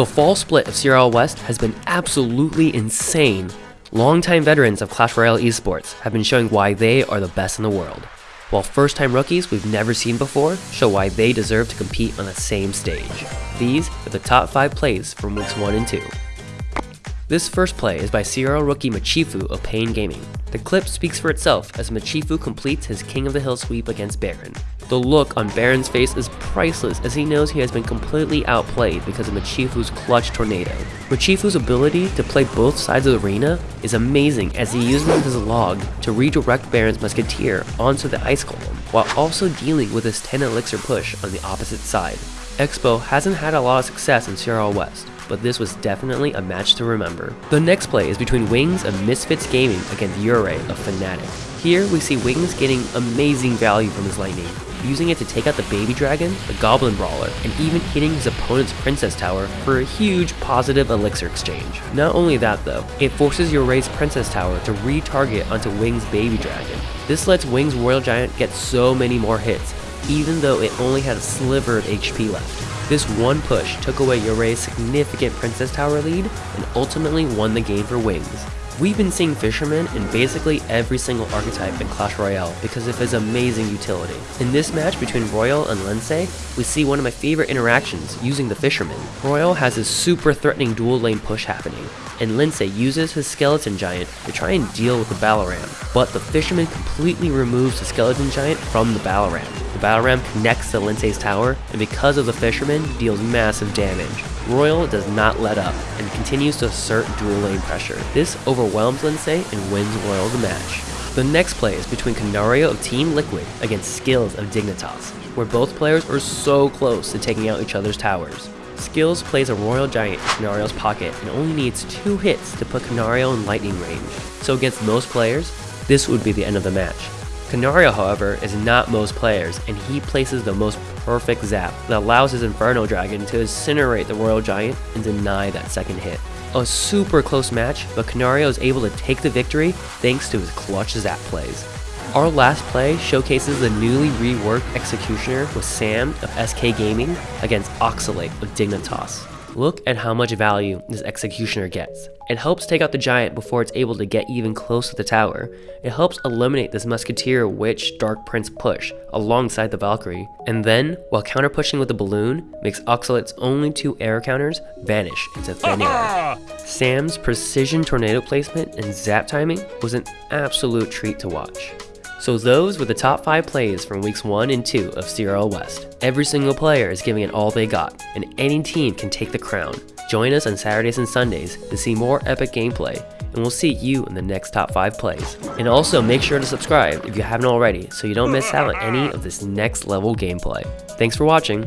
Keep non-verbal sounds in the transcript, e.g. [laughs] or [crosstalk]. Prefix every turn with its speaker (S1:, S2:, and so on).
S1: The fall split of CRL West has been absolutely insane. Longtime veterans of Clash Royale esports have been showing why they are the best in the world, while first-time rookies we've never seen before show why they deserve to compete on the same stage. These are the top 5 plays from weeks 1 and 2. This first play is by CRL rookie Machifu of Pain Gaming. The clip speaks for itself as Machifu completes his King of the Hill sweep against Baron. The look on Baron's face is priceless as he knows he has been completely outplayed because of Machifu's clutch tornado. Machifu's ability to play both sides of the arena is amazing as he uses his log to redirect Baron's Musketeer onto the Ice column while also dealing with his 10 elixir push on the opposite side. Expo hasn't had a lot of success in CRL West, but this was definitely a match to remember. The next play is between Wings of Misfits Gaming against Yurei of Fnatic. Here we see Wings getting amazing value from his lightning, using it to take out the baby dragon, the goblin brawler, and even hitting his opponent's princess tower for a huge positive elixir exchange. Not only that though, it forces Yurei's princess tower to retarget onto Wings' baby dragon. This lets Wings' royal giant get so many more hits, even though it only had a sliver of HP left. This one push took away Yurei's significant Princess Tower lead and ultimately won the game for Wings. We've been seeing Fisherman in basically every single archetype in Clash Royale because of his amazing utility. In this match between Royal and Lindsay, we see one of my favorite interactions using the Fisherman. Royal has his super threatening dual lane push happening, and Lindsay uses his Skeleton Giant to try and deal with the Battle Ram, but the Fisherman completely removes the Skeleton Giant from the Battle Ram. The Battle Ram connects to Lindsay's tower, and because of the Fisherman, deals massive damage. Royal does not let up, and continues to assert dual lane pressure. This overwhelms Lindsay and wins Royal the match. The next play is between Canario of Team Liquid against Skills of Dignitas, where both players are so close to taking out each other's towers. Skills plays a Royal Giant in Canario's pocket and only needs two hits to put Canario in lightning range, so against most players, this would be the end of the match. Canario, however, is not most players, and he places the most perfect zap that allows his Inferno Dragon to incinerate the Royal Giant and deny that second hit. A super close match, but Canario is able to take the victory thanks to his clutch zap plays. Our last play showcases the newly reworked Executioner with Sam of SK Gaming against Oxalate of Dignitas. Look at how much value this Executioner gets. It helps take out the giant before it's able to get even close to the tower. It helps eliminate this Musketeer Witch Dark Prince push alongside the Valkyrie. And then, while counter pushing with the balloon, makes Oxalate's only two air counters vanish into thin air. [laughs] Sam's precision tornado placement and zap timing was an absolute treat to watch. So those were the top 5 plays from weeks 1 and 2 of CRL West. Every single player is giving it all they got, and any team can take the crown. Join us on Saturdays and Sundays to see more epic gameplay, and we'll see you in the next top 5 plays. And also make sure to subscribe if you haven't already so you don't miss out on any of this next level gameplay. Thanks for watching.